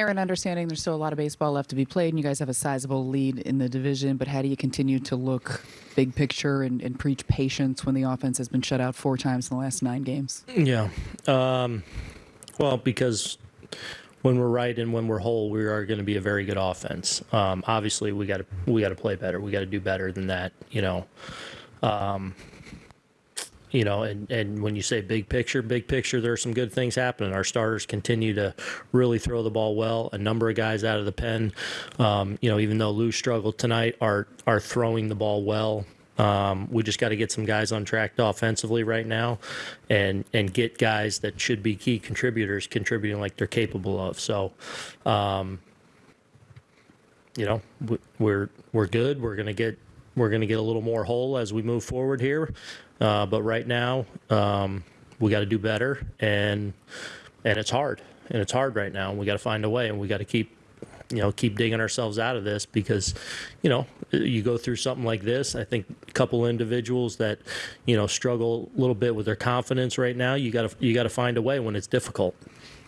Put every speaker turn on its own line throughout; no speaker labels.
Aaron, understanding there's still a lot of baseball left to be played, and you guys have a sizable lead in the division, but how do you continue to look big picture and, and preach patience when the offense has been shut out four times in the last nine games?
Yeah. Um, well, because when we're right and when we're whole, we are going to be a very good offense. Um, obviously, we got to we got to play better. We got to do better than that. You know. Um, you know, and, and when you say big picture, big picture, there are some good things happening. Our starters continue to really throw the ball well. A number of guys out of the pen, um, you know, even though Lou struggled tonight, are are throwing the ball well. Um, we just got to get some guys on track offensively right now, and and get guys that should be key contributors contributing like they're capable of. So, um, you know, we're we're good. We're gonna get we're gonna get a little more whole as we move forward here. Uh, but right now, um, we got to do better, and and it's hard, and it's hard right now. And we got to find a way, and we got to keep, you know, keep digging ourselves out of this because, you know, you go through something like this. I think a couple individuals that, you know, struggle a little bit with their confidence right now. You got to you got to find a way when it's difficult.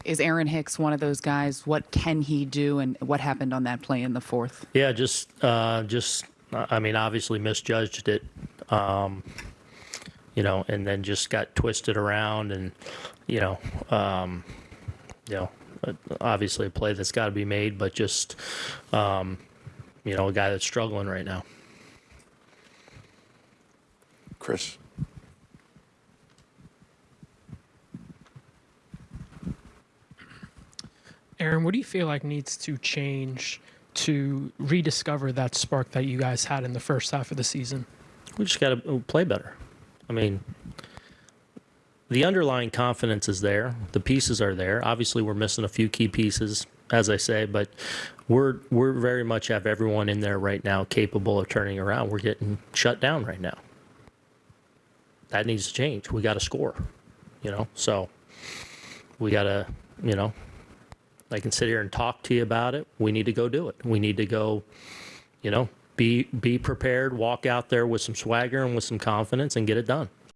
Is Aaron Hicks one of those guys? What can he do, and what happened on that play in the fourth?
Yeah, just uh, just I mean, obviously misjudged it. Um, you know, and then just got twisted around and, you know, um, you know, obviously a play that's got to be made, but just, um, you know, a guy that's struggling right now.
Chris.
Aaron, what do you feel like needs to change to rediscover that spark that you guys had in the first half of the season?
We just got to uh, play better. I mean, the underlying confidence is there. The pieces are there. Obviously, we're missing a few key pieces, as I say, but we're we're very much have everyone in there right now capable of turning around. We're getting shut down right now. That needs to change. We got to score, you know. So we got to, you know, I can sit here and talk to you about it. We need to go do it. We need to go, you know, be be prepared, walk out there with some swagger and with some confidence and get it done.